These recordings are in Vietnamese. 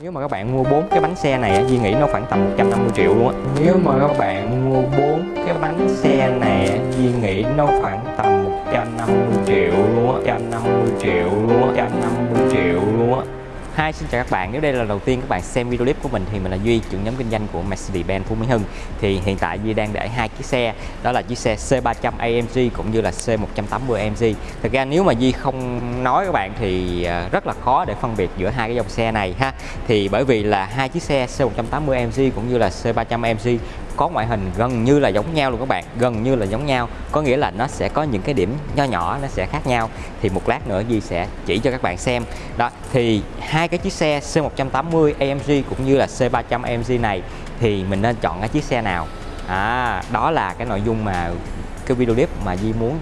Nếu mà các bạn mua bốn cái bánh xe này Duy nghĩ nó khoảng tầm 150 triệu luôn á. Nếu mà các bạn mua bốn cái bánh xe này Duy nghĩ nó khoảng tầm 150 triệu luôn á. 150 triệu luôn á 150 triệu luôn á. Hi, xin chào các bạn. Nếu đây là lần đầu tiên các bạn xem video clip của mình thì mình là Duy, trưởng nhóm kinh doanh của Mercedes-Benz Phú Mỹ Hưng. Thì hiện tại Duy đang để hai chiếc xe, đó là chiếc xe C300 AMG cũng như là C180 AMG. Thực ra nếu mà Duy không nói các bạn thì à, rất là khó để phân biệt giữa hai cái dòng xe này ha. Thì bởi vì là hai chiếc xe C180 AMG cũng như là C300 AMG có ngoại hình gần như là giống nhau luôn các bạn gần như là giống nhau. Có nghĩa là nó sẽ có những cái điểm nho nhỏ nó sẽ khác nhau. Thì một lát nữa di sẽ chỉ cho các bạn xem. Đó thì hai cái chiếc xe C180 AMG cũng như là C300 AMG này thì mình nên chọn cái chiếc xe nào? À, đó là cái nội dung mà cái video clip mà di muốn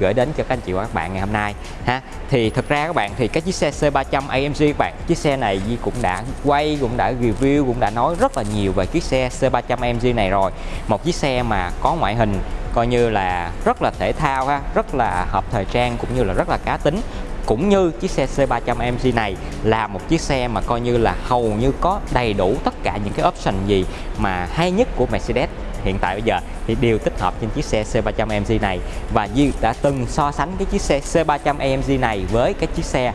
gửi đến cho các anh chị và các bạn ngày hôm nay, ha. Thì thật ra các bạn, thì cái chiếc xe C300 AMG các bạn, chiếc xe này Di cũng đã quay, cũng đã review, cũng đã nói rất là nhiều về chiếc xe C300 AMG này rồi. Một chiếc xe mà có ngoại hình coi như là rất là thể thao, ha, rất là hợp thời trang, cũng như là rất là cá tính. Cũng như chiếc xe C300 AMG này là một chiếc xe mà coi như là hầu như có đầy đủ tất cả những cái option gì mà hay nhất của Mercedes hiện tại bây giờ thì đều tích hợp trên chiếc xe C300 AMG này. Và như đã từng so sánh cái chiếc xe C300 AMG này với cái chiếc xe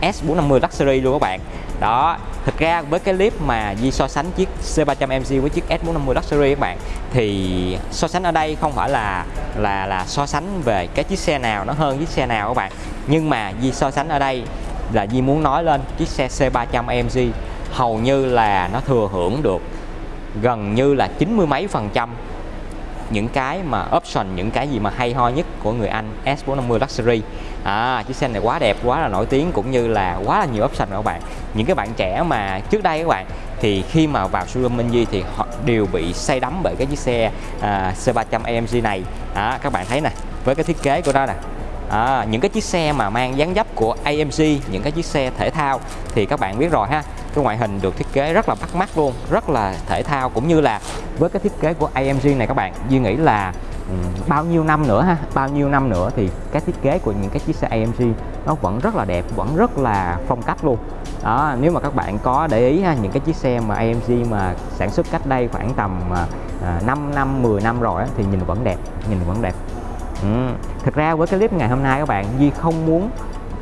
S450 Luxury luôn các bạn. Đó thực ra với cái clip mà Di so sánh chiếc C300 AMG với chiếc S450 Luxury các bạn, thì so sánh ở đây không phải là là là so sánh về cái chiếc xe nào nó hơn chiếc xe nào các bạn. Nhưng mà Di so sánh ở đây là Di muốn nói lên chiếc xe C300 AMG hầu như là nó thừa hưởng được gần như là chín mươi mấy phần trăm những cái mà option những cái gì mà hay ho nhất của người Anh S450 Luxury. À, chiếc xe này quá đẹp quá là nổi tiếng cũng như là quá là nhiều option các bạn. Những cái bạn trẻ mà trước đây các bạn thì khi mà vào showroom Minh Duy thì họ đều bị say đắm bởi cái chiếc xe à, C300 AMG này. À, các bạn thấy nè với cái thiết kế của nó nè. À, những cái chiếc xe mà mang dáng dấp của AMG những cái chiếc xe thể thao thì các bạn biết rồi ha cái ngoại hình được thiết kế rất là bắt mắt luôn rất là thể thao cũng như là với cái thiết kế của AMG này các bạn Duy nghĩ là um, bao nhiêu năm nữa ha bao nhiêu năm nữa thì cái thiết kế của những cái chiếc xe AMG nó vẫn rất là đẹp vẫn rất là phong cách luôn đó nếu mà các bạn có để ý ha những cái chiếc xe mà AMG mà sản xuất cách đây khoảng tầm à, 5 năm 10 năm rồi á, thì nhìn vẫn đẹp nhìn vẫn đẹp ừ. thực ra với cái clip ngày hôm nay các bạn Duy không muốn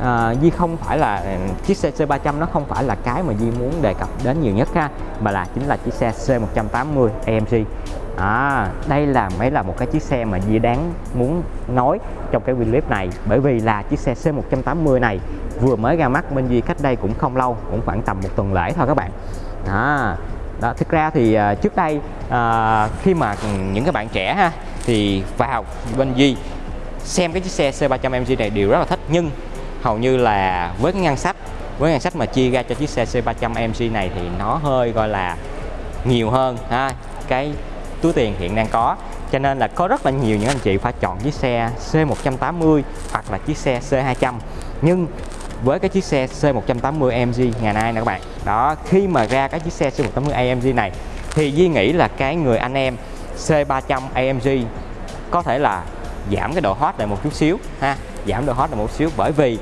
à, Di không phải là à, chiếc xe C300 nó không phải là cái mà Di muốn đề cập đến nhiều nhất ha mà là chính là chiếc xe C180 AMG à, đây là mới là một cái chiếc xe mà Di đáng muốn nói trong cái video clip này bởi vì là chiếc xe C180 này vừa mới ra mắt bên Di cách đây cũng không lâu cũng khoảng tầm một tuần lễ thôi các bạn. À, đó thực ra thì uh, trước đây uh, khi mà những cái bạn trẻ ha thì vào bên Di xem cái chiếc xe C300 MG này đều rất là thích nhưng hầu như là với cái ngân sách, với ngân sách mà chia ra cho chiếc xe C300 MC này thì nó hơi, gọi là, nhiều hơn, ha. Cái túi tiền hiện đang có. Cho nên là có rất là nhiều những anh chị phải chọn chiếc xe C180 hoặc là chiếc xe C200 nhưng với cái chiếc xe C180 AMG ngày nay nè các bạn, đó, khi mà ra cái chiếc xe C180 AMG này thì Duy nghĩ là cái người anh em C300 AMG có thể là giảm cái độ hot lại một chút xíu, ha giảm độ hot là một xíu. Bởi vì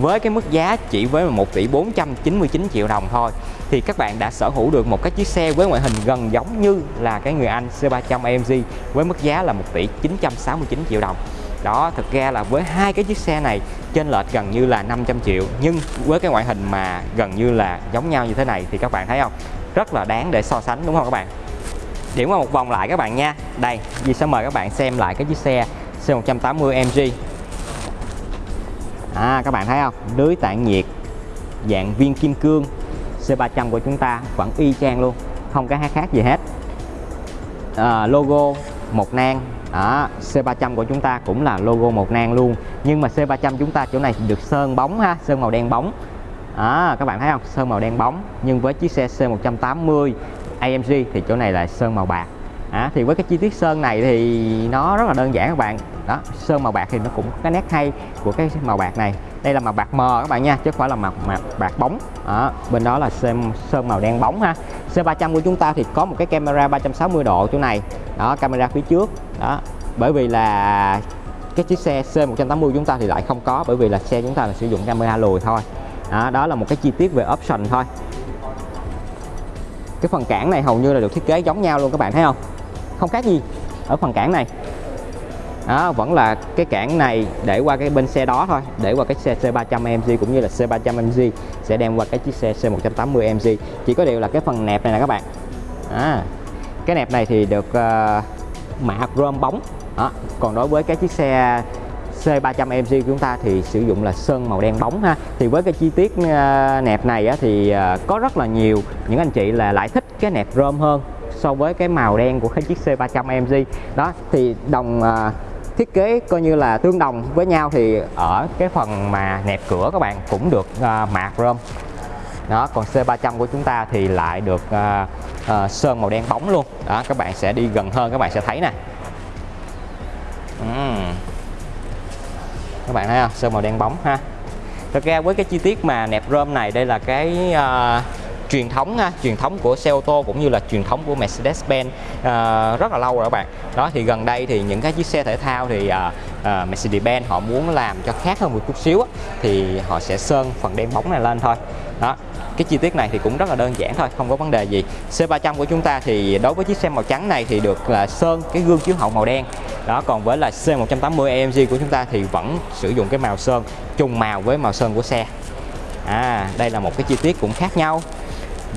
với cái mức giá chỉ với 1 tỷ 499 triệu đồng thôi, thì các bạn đã sở hữu được một cái chiếc xe với ngoại hình gần giống như là cái người Anh C300 AMG với mức giá là 1 tỷ 969 triệu đồng. Đó, thực ra là với hai cái chiếc xe này trên lệch gần như là 500 triệu, nhưng với cái ngoại hình mà gần như là giống nhau như thế này thì các bạn thấy không? Rất là đáng để so sánh, đúng không các bạn? Điểm qua một vòng lại các bạn nha. Đây Di sẽ mời các bạn xem lại cái chiếc xe C180 MG à, các bạn thấy không? Lưới tản nhiệt dạng viên kim cương C300 của chúng ta vẫn y chang luôn không có khác gì hết. À, logo một nang à, đó, C300 của chúng ta cũng là logo một nang luôn. Nhưng mà C300 chúng ta chỗ này được sơn bóng ha sơn màu đen bóng. À, các bạn thấy không? Sơn màu đen bóng nhưng với chiếc xe C180 AMG thì chỗ này là sơn màu bạc à, thì với cái chi tiết sơn này thì nó rất là đơn giản các bạn. Đó sơn màu bạc thì nó cũng có cái nét hay của cái màu bạc này. Đây là màu bạc mờ các bạn nha chứ không phải là màu, màu bạc bóng. Đó, bên đó là sơn, sơn màu đen bóng ha. C300 của chúng ta thì có một cái camera 360 độ chỗ này. Đó camera phía trước. Đó bởi vì là cái chiếc xe C180 của chúng ta thì lại không có bởi vì là xe chúng ta là sử dụng camera lùi thôi. Đó, đó là một cái chi tiết về option thôi. Cái phần cản này hầu như là được thiết kế giống nhau luôn các bạn thấy không? Không khác gì ở phần cản này. Đó, vẫn là cái cản này để qua cái bên xe đó thôi để qua cái xe C300 MG cũng như là C300 MG sẽ đem qua cái chiếc xe C180 MG chỉ có điều là cái phần nẹp này nè các bạn. À, cái nẹp này thì được uh, mạ chrome bóng. Đó. còn đối với cái chiếc xe C300 MG của chúng ta thì sử dụng là sơn màu đen bóng ha. Thì với cái chi tiết uh, nẹp này á, thì uh, có rất là nhiều những anh chị là lại thích cái nẹp chrome hơn so với cái màu đen của cái chiếc C300 MG đó thì đồng à, thiết kế coi như là tương đồng với nhau thì ở cái phần mà nẹp cửa các bạn cũng được à, mạ chrome đó còn C300 của chúng ta thì lại được à, à, sơn màu đen bóng luôn. Đó các bạn sẽ đi gần hơn các bạn sẽ thấy nè. Uhm. các bạn thấy không? Sơn màu đen bóng ha. Thật ra với cái chi tiết mà nẹp rơm này đây là cái uh, truyền thống ha, truyền thống của xe ô tô cũng như là truyền thống của Mercedes-Benz uh, rất là lâu rồi các bạn. Đó thì gần đây thì những cái chiếc xe thể thao thì uh, uh, Mercedes-Benz họ muốn làm cho khác hơn một chút xíu thì họ sẽ sơn phần đen bóng này lên thôi. Đó cái chi tiết này thì cũng rất là đơn giản thôi không có vấn đề gì. C300 của chúng ta thì đối với chiếc xe màu trắng này thì được là sơn cái gương chiếu hậu màu đen. Đó còn với là C180 AMG của chúng ta thì vẫn sử dụng cái màu sơn trùng màu với màu sơn của xe. À đây là một cái chi tiết cũng khác nhau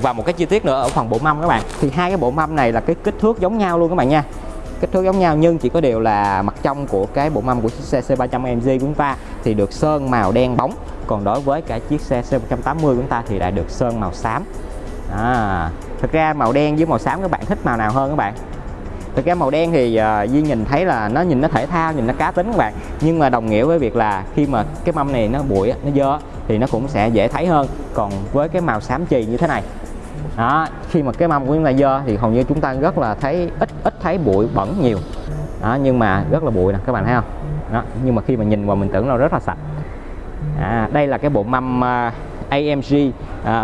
và một cái chi tiết nữa ở phần bộ mâm các bạn. Thì hai cái bộ mâm này là cái kích thước giống nhau luôn các bạn nha. Kích thước giống nhau nhưng chỉ có điều là mặt trong của cái bộ mâm của chiếc xe C300 MG của chúng ta thì được sơn màu đen bóng. Còn đối với cả chiếc xe C180 của chúng ta thì lại được sơn màu xám. À, thực ra màu đen với màu xám các bạn thích màu nào hơn các bạn? Thực ra màu đen thì uh, Duy nhìn thấy là nó nhìn nó thể thao nhìn nó cá tính các bạn. Nhưng mà đồng nghĩa với việc là khi mà cái mâm này nó bụi nó dơ thì nó cũng sẽ dễ thấy hơn. Còn với cái màu xám chì như thế này đó khi mà cái mâm của chúng ta dơ thì hầu như chúng ta rất là thấy ít ít thấy bụi bẩn nhiều. Đó nhưng mà rất là bụi nè các bạn thấy không? Đó nhưng mà khi mà nhìn vào mình tưởng nó rất là sạch. À, đây là cái bộ mâm uh, AMG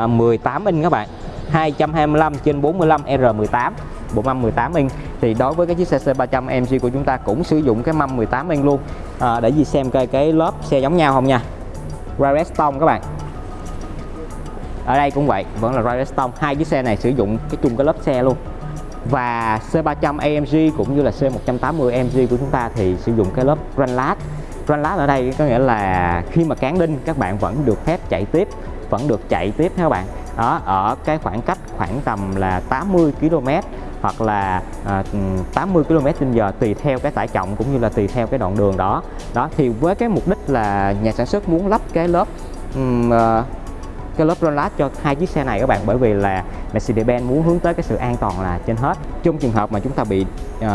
uh, 18 inch các bạn. 225 trên 45 R18 bộ mâm 18 inch. Thì đối với cái chiếc xe C300 AMG của chúng ta cũng sử dụng cái mâm 18 inch luôn. À, để gì xem coi cái lớp xe giống nhau không nha. Redstone các bạn ở đây cũng vậy vẫn là Redstone hai chiếc xe này sử dụng cái chung cái lớp xe luôn. Và C300 AMG cũng như là C180 AMG của chúng ta thì sử dụng cái lớp Granlat Granlat ở đây có nghĩa là khi mà cán đinh các bạn vẫn được phép chạy tiếp vẫn được chạy tiếp các bạn. Đó ở cái khoảng cách khoảng tầm là 80 km hoặc là à, 80 km h tùy theo cái tải trọng cũng như là tùy theo cái đoạn đường đó. Đó thì với cái mục đích là nhà sản xuất muốn lắp cái lớp um, uh, cái lớp lát cho hai chiếc xe này các bạn bởi vì là Mercedes-Benz muốn hướng tới cái sự an toàn là trên hết. Trong trường hợp mà chúng ta bị uh,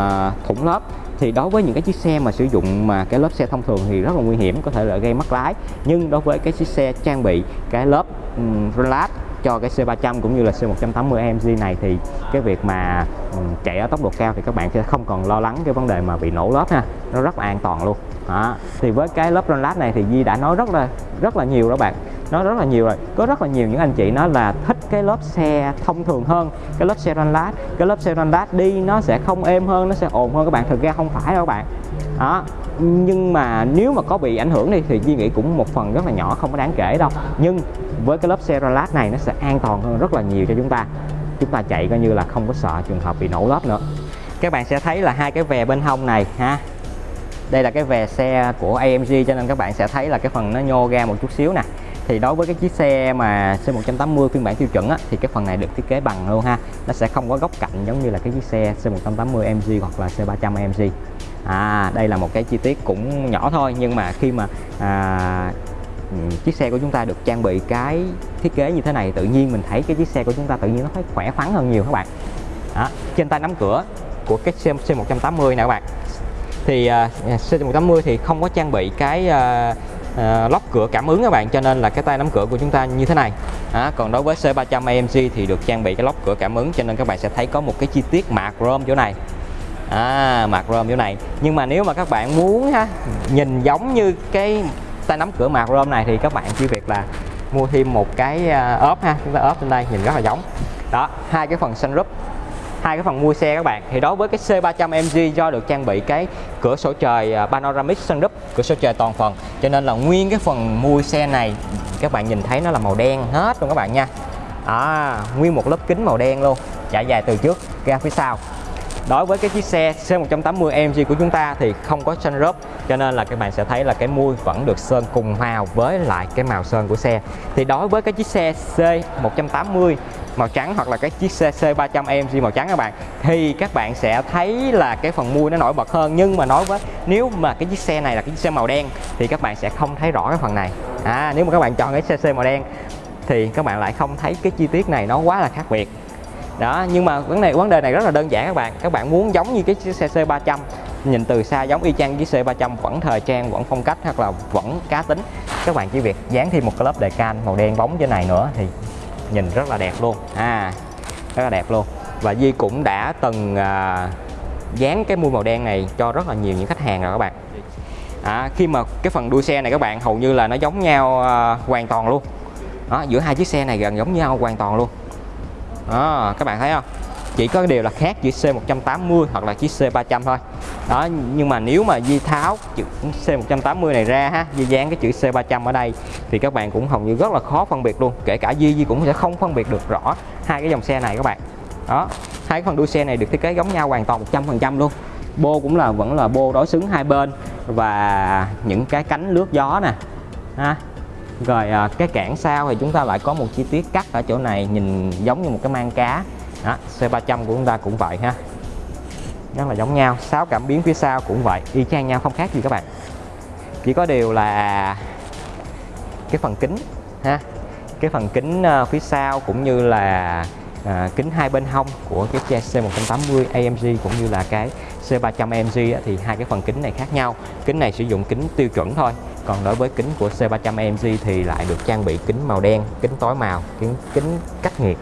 thủng lớp thì đối với những cái chiếc xe mà sử dụng mà cái lớp xe thông thường thì rất là nguy hiểm có thể là gây mất lái. Nhưng đối với cái chiếc xe trang bị cái lớp um, lát cho cái C300 cũng như là C180 AMG này thì cái việc mà chạy ở tốc độ cao thì các bạn sẽ không còn lo lắng cái vấn đề mà bị nổ lớp ha. Nó rất là an toàn luôn đó. thì với cái lớp Ronlat này thì Di đã nói rất là rất là nhiều đó bạn. Nói rất là nhiều rồi. Có rất là nhiều những anh chị nói là thích cái lớp xe thông thường hơn, cái lớp xe Ronlat cái lớp xe Ronlat đi nó sẽ không êm hơn, nó sẽ ồn hơn các bạn. Thực ra không phải đâu các bạn. Đó. Nhưng mà nếu mà có bị ảnh hưởng đi thì di nghĩ cũng một phần rất là nhỏ, không có đáng kể đâu. Nhưng với cái lớp xe Rolat này nó sẽ an toàn hơn rất là nhiều cho chúng ta. Chúng ta chạy coi như là không có sợ trường hợp bị nổ lớp nữa. Các bạn sẽ thấy là hai cái vè bên hông này, ha đây là cái về xe của AMG cho nên các bạn sẽ thấy là cái phần nó nhô ra một chút xíu nè. Thì đối với cái chiếc xe mà C180 phiên bản tiêu chuẩn á, thì cái phần này được thiết kế bằng luôn ha. Nó sẽ không có góc cạnh giống như là cái chiếc xe C180 AMG hoặc là C300 AMG à đây là một cái chi tiết cũng nhỏ thôi nhưng mà khi mà à, chiếc xe của chúng ta được trang bị cái thiết kế như thế này tự nhiên mình thấy cái chiếc xe của chúng ta tự nhiên nó thấy khỏe khoắn hơn nhiều các bạn. Đó. trên tay nắm cửa của cái xe C180 nè các bạn thì à, uh, C180 thì không có trang bị cái à, à, uh, uh, lóc cửa cảm ứng các bạn cho nên là cái tay nắm cửa của chúng ta như thế này. À, còn đối với C300 AMG thì được trang bị cái lóc cửa cảm ứng cho nên các bạn sẽ thấy có một cái chi tiết mạ chrome chỗ này. À, mạc chrome chỗ này. Nhưng mà nếu mà các bạn muốn ha nhìn giống như cái tay nắm cửa mạc chrome này thì các bạn chỉ việc là mua thêm một cái ốp ha chúng ta ốp lên đây nhìn rất là giống. Đó hai cái phần sunroof hai cái phần mua xe các bạn. Thì đối với cái C300 MG do được trang bị cái cửa sổ trời à, panoramic sunroof cửa sổ trời toàn phần. Cho nên là nguyên cái phần mua xe này các bạn nhìn thấy nó là màu đen hết luôn các bạn nha. À, nguyên một lớp kính màu đen luôn trải dài từ trước ra phía sau đối với cái chiếc xe C180 MG của chúng ta thì không có sunroof cho nên là các bạn sẽ thấy là cái mui vẫn được sơn cùng màu với lại cái màu sơn của xe. Thì đối với cái chiếc xe C180 màu trắng hoặc là cái chiếc xe C300 MG màu trắng các bạn, thì các bạn sẽ thấy là cái phần mui nó nổi bật hơn. Nhưng mà nói với, nếu mà cái chiếc xe này là cái chiếc xe màu đen thì các bạn sẽ không thấy rõ cái phần này. À nếu mà các bạn chọn cái xe C màu đen thì các bạn lại không thấy cái chi tiết này nó quá là khác biệt đó nhưng mà vấn đề vấn đề này rất là đơn giản các bạn. Các bạn muốn giống như cái chiếc xe C300 nhìn từ xa giống y chang với C300 vẫn thời trang vẫn phong cách hoặc là vẫn cá tính. Các bạn chỉ việc dán thêm một cái lớp đề can màu đen bóng trên này nữa thì nhìn rất là đẹp luôn. À rất là đẹp luôn. Và Di cũng đã từng à, dán cái mui màu đen này cho rất là nhiều những khách hàng rồi các bạn. À, khi mà cái phần đuôi xe này các bạn hầu như là nó giống nhau à, hoàn toàn luôn. Đó, giữa hai chiếc xe này gần giống nhau hoàn toàn luôn đó, các bạn thấy không? Chỉ có điều là khác chữ C180 hoặc là chiếc C300 thôi. Đó nhưng mà nếu mà Di tháo chữ C180 này ra ha Di dán cái chữ C300 ở đây thì các bạn cũng hầu như rất là khó phân biệt luôn. Kể cả Di Di cũng sẽ không phân biệt được rõ hai cái dòng xe này các bạn. Đó hai cái phần đuôi xe này được thiết kế giống nhau hoàn toàn 100% luôn. Bô cũng là vẫn là bô đối xứng hai bên và những cái cánh lướt gió nè ha rồi à, cái cản sau thì chúng ta lại có một chi tiết cắt ở chỗ này nhìn giống như một cái mang cá. Đó, C300 của chúng ta cũng vậy ha. Rất là giống nhau sáu cảm biến phía sau cũng vậy y chang nhau không khác gì các bạn. Chỉ có điều là cái phần kính ha cái phần kính uh, phía sau cũng như là à, kính hai bên hông của cái xe C180 AMG cũng như là cái C300 AMG á, thì hai cái phần kính này khác nhau. Kính này sử dụng kính tiêu chuẩn thôi còn đối với kính của C300 AMG thì lại được trang bị kính màu đen kính tối màu kính kính cách nhiệt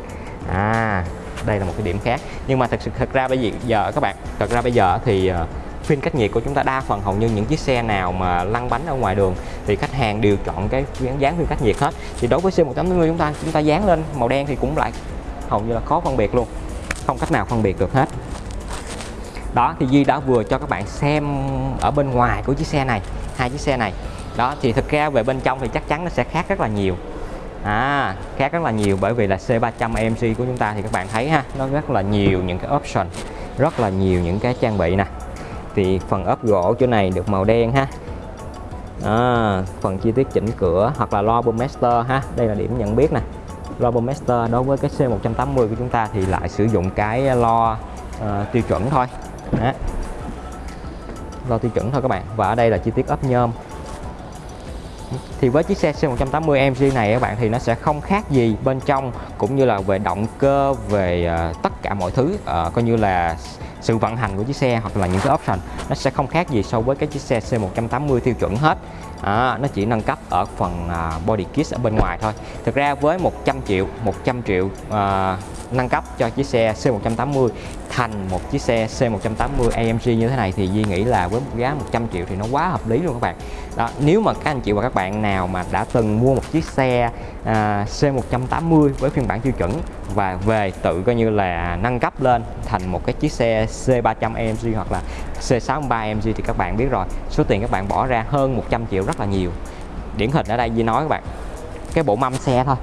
à đây là một cái điểm khác. Nhưng mà thật sự thật ra bây giờ các bạn thật ra bây giờ thì ờ, phim cách nhiệt của chúng ta đa phần hầu như những chiếc xe nào mà lăn bánh ở ngoài đường thì khách hàng đều chọn cái dán phim cách nhiệt hết. Thì đối với C180 chúng ta chúng ta dán lên màu đen thì cũng lại hầu như là khó phân biệt luôn. Không cách nào phân biệt được hết. Đó thì Di đã vừa cho các bạn xem ở bên ngoài của chiếc xe này hai chiếc xe này. Đó thì thực ra về bên trong thì chắc chắn nó sẽ khác rất là nhiều. À, khác rất là nhiều bởi vì là C300 AMG của chúng ta thì các bạn thấy ha nó rất là nhiều những cái option rất là nhiều những cái trang bị nè. Thì phần ốp gỗ chỗ này được màu đen ha. À, phần chi tiết chỉnh cửa hoặc là lo Master ha đây là điểm nhận biết nè. Robomaster đối với cái C180 của chúng ta thì lại sử dụng cái lo uh, tiêu chuẩn thôi. Đó. lo tiêu chuẩn thôi các bạn. Và ở đây là chi tiết ốp nhôm. Thì với chiếc xe C180 MG này các bạn thì nó sẽ không khác gì bên trong cũng như là về động cơ về uh, tất cả mọi thứ uh, coi như là sự vận hành của chiếc xe hoặc là những cái option nó sẽ không khác gì so với cái chiếc xe C180 tiêu chuẩn hết. À, nó chỉ nâng cấp ở phần à, body kit ở bên ngoài thôi. Thực ra với 100 triệu 100 triệu à, nâng cấp cho chiếc xe C180 thành một chiếc xe C180 AMG như thế này thì Duy nghĩ là với một giá 100 triệu thì nó quá hợp lý luôn các bạn. Đó nếu mà các anh chị và các bạn nào mà đã từng mua một chiếc xe à, C180 với phiên bản tiêu chuẩn và về tự coi như là nâng cấp lên thành một cái chiếc xe C300 AMG hoặc là C63 AMG thì các bạn biết rồi số tiền các bạn bỏ ra hơn 100 triệu rất là nhiều. Điển hình ở đây Duy nói các bạn cái bộ mâm xe thôi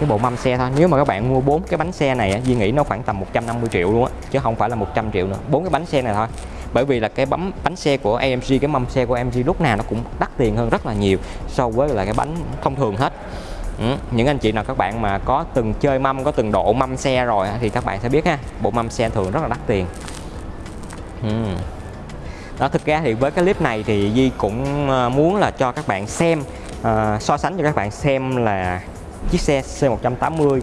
cái bộ mâm xe thôi nếu mà các bạn mua bốn cái bánh xe này Duy nghĩ nó khoảng tầm 150 triệu luôn á chứ không phải là 100 triệu nữa bốn cái bánh xe này thôi bởi vì là cái bấm bánh xe của AMG cái mâm xe của AMG lúc nào nó cũng đắt tiền hơn rất là nhiều so với là cái bánh thông thường hết ừ. những anh chị nào các bạn mà có từng chơi mâm có từng độ mâm xe rồi thì các bạn sẽ biết ha bộ mâm xe thường rất là đắt tiền ừ. đó thực ra thì với cái clip này thì Di cũng ờ, muốn là cho các bạn xem uh, so sánh cho các bạn xem là chiếc xe C180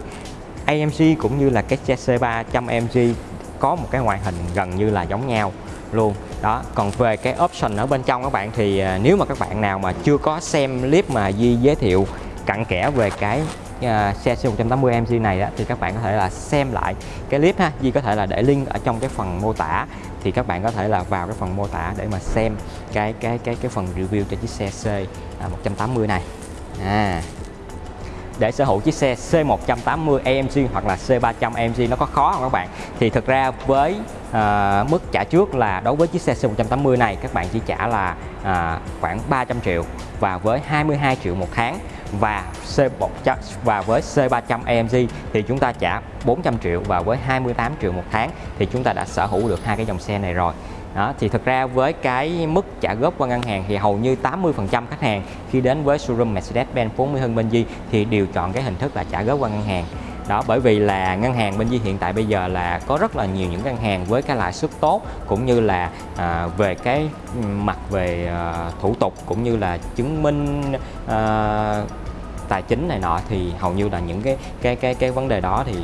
AMG cũng như là cái xe C300 AMG có một cái ngoại hình gần như là giống nhau luôn. Đó còn về cái option ở bên trong các bạn thì à, nếu mà các bạn nào mà chưa có xem clip mà Di giới thiệu cặn kẽ về cái uh, xe C180 AMG này đó, thì các bạn có thể là xem lại cái clip ha. Di có thể là để link ở trong cái phần mô tả thì các bạn có thể là vào cái phần mô tả để mà xem cái cái cái cái phần review cho chiếc xe C180 à, này. À để sở hữu chiếc xe C180 AMG hoặc là C300 AMG nó có khó không các bạn? Thì thực ra với à, mức trả trước là đối với chiếc xe C180 này các bạn chỉ trả là à, khoảng 300 triệu và với 22 triệu một tháng và C100 và với C300 AMG thì chúng ta trả 400 triệu và với 28 triệu một tháng thì chúng ta đã sở hữu được hai cái dòng xe này rồi đó, thì thực ra với cái mức trả góp qua ngân hàng thì hầu như 80% khách hàng khi đến với showroom Mercedes-Benz 40 Hưng Benji thì đều chọn cái hình thức là trả góp qua ngân hàng. Đó bởi vì là ngân hàng bên Di hiện tại bây giờ là có rất là nhiều những ngân hàng với cái lãi suất tốt cũng như là à, về cái mặt về à, thủ tục cũng như là chứng minh à, tài chính này nọ thì hầu như là những cái cái cái cái vấn đề đó thì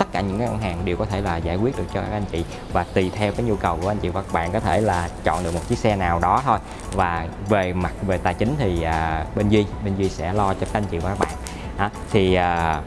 tất cả những cái ngân hàng đều có thể là giải quyết được cho các anh chị. Và tùy theo cái nhu cầu của anh chị và các bạn có thể là chọn được một chiếc xe nào đó thôi. Và về mặt về tài chính thì à, bên duy bên duy sẽ lo cho các anh chị và các bạn. Đó, thì à,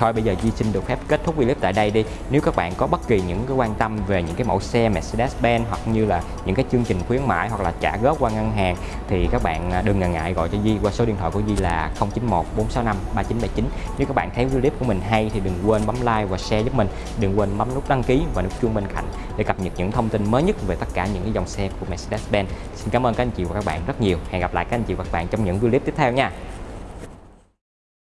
Thôi, bây giờ Di xin được phép kết thúc clip tại đây đi. Nếu các bạn có bất kỳ những cái quan tâm về những cái mẫu xe Mercedes-Benz hoặc như là những cái chương trình khuyến mãi hoặc là trả góp qua ngân hàng, thì các bạn à, đừng ngần ngại gọi cho Di qua số điện thoại của Di là 091 465 3979 Nếu các bạn thấy clip của mình hay thì đừng quên bấm like và share giúp mình. Đừng quên bấm nút đăng ký và nút chuông bên cạnh để cập nhật những thông tin mới nhất về tất cả những cái dòng xe của Mercedes-Benz. Xin cảm ơn các anh chị và các bạn rất nhiều. Hẹn gặp lại các anh chị và các bạn trong những clip tiếp theo nha.